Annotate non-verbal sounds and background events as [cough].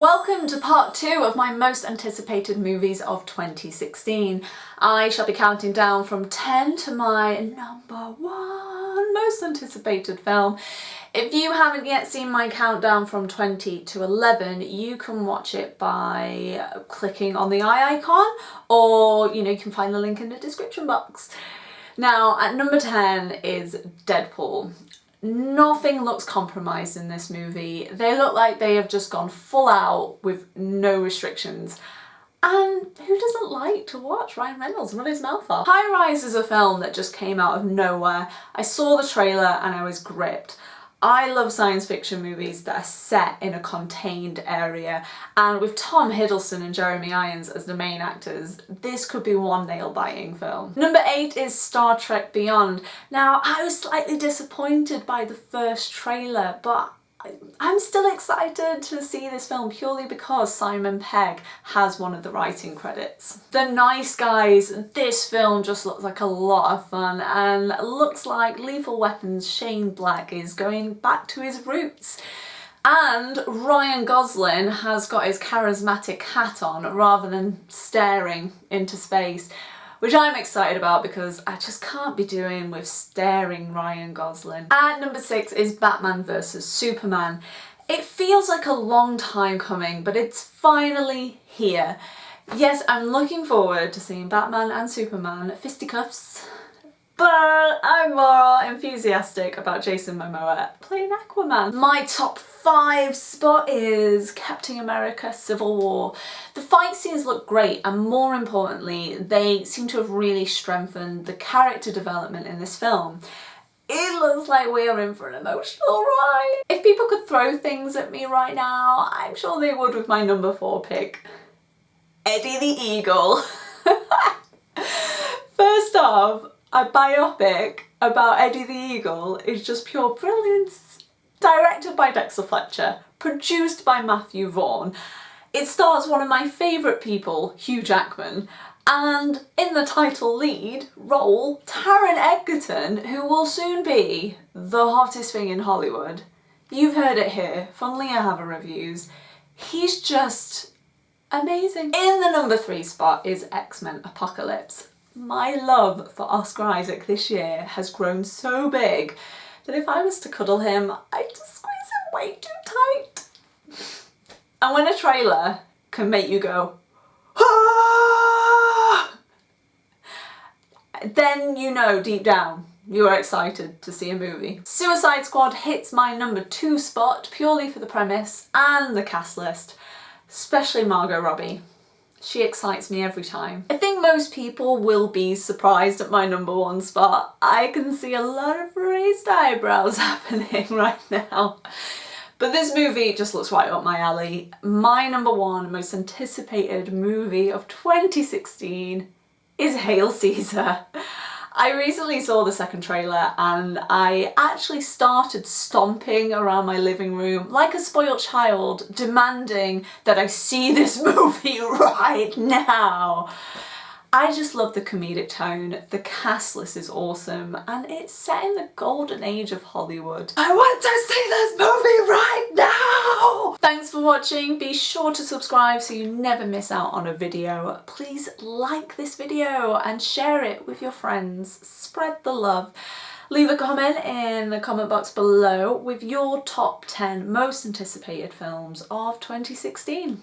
Welcome to part two of my most anticipated movies of 2016. I shall be counting down from 10 to my number one most anticipated film. If you haven't yet seen my countdown from 20 to 11, you can watch it by clicking on the eye icon or you know you can find the link in the description box. Now at number 10 is Deadpool. Nothing looks compromised in this movie. They look like they have just gone full out with no restrictions. And who doesn't like to watch Ryan Reynolds run his mouth off? High Rise is a film that just came out of nowhere. I saw the trailer and I was gripped. I love science fiction movies that are set in a contained area and with Tom Hiddleston and Jeremy Irons as the main actors, this could be one nail-biting film. Number 8 is Star Trek Beyond. Now I was slightly disappointed by the first trailer but I'm still excited to see this film purely because Simon Pegg has one of the writing credits. The Nice Guys, this film just looks like a lot of fun and looks like Lethal Weapon's Shane Black is going back to his roots. And Ryan Gosling has got his charismatic hat on rather than staring into space which I'm excited about because I just can't be doing with staring Ryan Gosling. And number six is Batman vs Superman. It feels like a long time coming, but it's finally here. Yes, I'm looking forward to seeing Batman and Superman fisticuffs but I'm more enthusiastic about Jason Momoa playing Aquaman. My top five spot is Captain America Civil War. The fight scenes look great and more importantly they seem to have really strengthened the character development in this film. It looks like we are in for an emotional ride. If people could throw things at me right now, I'm sure they would with my number four pick. Eddie the Eagle. [laughs] First off, a biopic about Eddie the Eagle is just pure brilliance. Directed by Dexter Fletcher, produced by Matthew Vaughn. It stars one of my favourite people, Hugh Jackman, and in the title lead role, Taron Egerton, who will soon be the hottest thing in Hollywood. You've heard it here from Leah Haver Reviews. He's just amazing. In the number three spot is X-Men Apocalypse my love for Oscar Isaac this year has grown so big that if I was to cuddle him, I'd just squeeze him way too tight. And when a trailer can make you go, ah! then you know deep down you are excited to see a movie. Suicide Squad hits my number two spot purely for the premise and the cast list, especially Margot Robbie. She excites me every time. I most people will be surprised at my number one spot. I can see a lot of raised eyebrows [laughs] happening right now. But this movie just looks right up my alley. My number one most anticipated movie of 2016 is Hail Caesar. I recently saw the second trailer and I actually started stomping around my living room like a spoiled child demanding that I see this [laughs] movie right now. I just love the comedic tone, the cast list is awesome, and it's set in the golden age of Hollywood. I want to see this movie right now! Thanks for watching, be sure to subscribe so you never miss out on a video. Please like this video and share it with your friends, spread the love. Leave a comment in the comment box below with your top 10 most anticipated films of 2016.